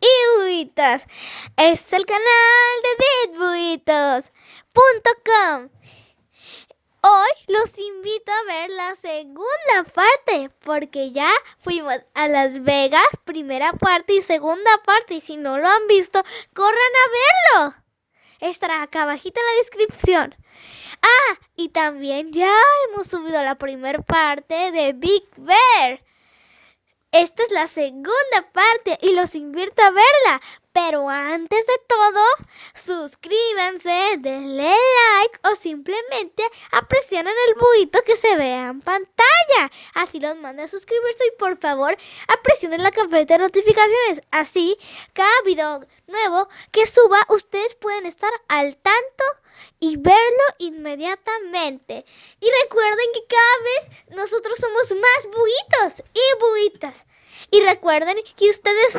y buitos. Este es el canal de deadbuitos.com. Hoy los invito a ver la segunda parte porque ya fuimos a Las Vegas, primera parte y segunda parte. Y si no lo han visto, corran a verlo. Estará acá abajito en la descripción. Ah, y también ya hemos subido la primera parte de Big Bear. Esta es la segunda parte y los invito a verla. Pero antes de todo, suscríbanse, denle like o simplemente presionen el buito que se vea en pantalla. Así los manda a suscribirse y por favor presionen la campanita de notificaciones. Así, cada video nuevo que suba, ustedes pueden estar al tanto y verlo inmediatamente. Y recuerden que cada vez nosotros somos más buitos y buitas. Y recuerden que ustedes,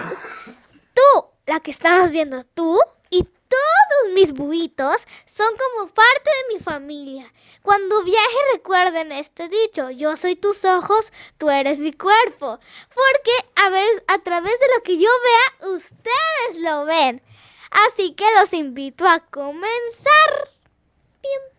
tú, la que estabas viendo, tú y todos mis buitos son como parte de mi familia. Cuando viaje recuerden este dicho, yo soy tus ojos, tú eres mi cuerpo. Porque a ver, a través de lo que yo vea, ustedes lo ven. Así que los invito a comenzar. Bien.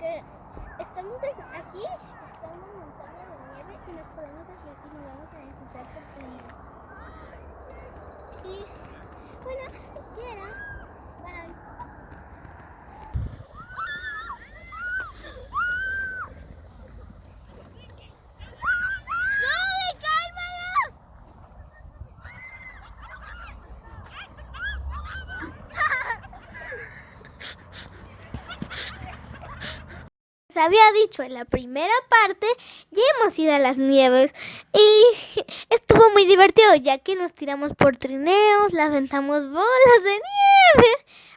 Acá, estamos aquí, estamos montando de nieve y nos podemos desligar y nos vamos a deslizar por túneles. Y bueno, quiero. Bye. Había dicho en la primera parte, ya hemos ido a las nieves y estuvo muy divertido ya que nos tiramos por trineos, la aventamos bolas de nieve,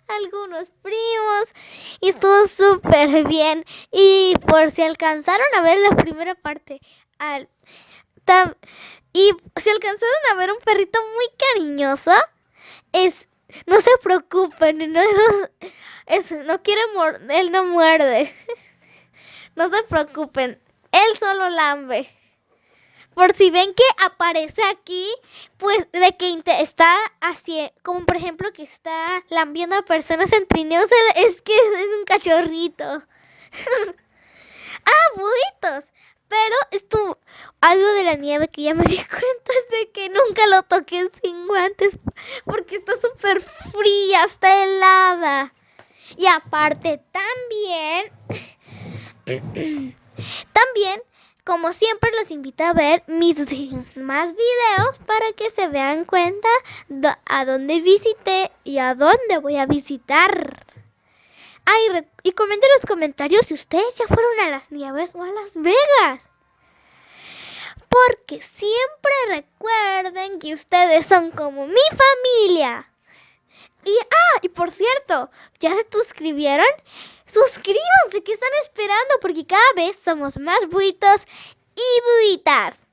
algunos primos y estuvo súper bien. Y por si alcanzaron a ver la primera parte, al, y si alcanzaron a ver un perrito muy cariñoso, es no se preocupen, no, no- es, no quiere morder, él no muerde. No se preocupen, él solo lambe. Por si ven que aparece aquí, pues de que está así, como por ejemplo que está lambiendo a personas en trineos, es que es un cachorrito. ah, buitos. Pero esto, algo de la nieve que ya me di cuenta es de que nunca lo toqué sin guantes porque está súper fría, está helada. Y aparte también, también, como siempre, los invito a ver mis más videos para que se vean cuenta a dónde visité y a dónde voy a visitar. Y comenten en los comentarios si ustedes ya fueron a las nieves o a Las Vegas. Porque siempre recuerden que ustedes son como mi familia. Y, ah, y por cierto, ¿ya se suscribieron? Suscríbanse, ¿qué están esperando? Porque cada vez somos más buitos y buitas.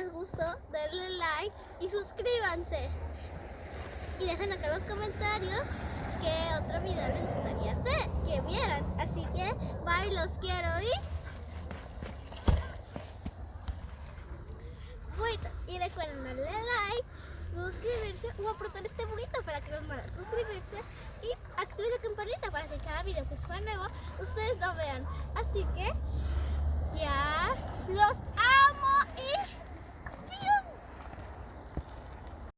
Les gustó, denle like y suscríbanse. Y dejen acá los comentarios qué otro video les gustaría hacer, que vieran. Así que, bye, los quiero y... Y recuerden darle like, suscribirse o apretar este buito para que los manden suscribirse y activen la campanita para que cada video que suba nuevo ustedes lo vean. Así que... Ya los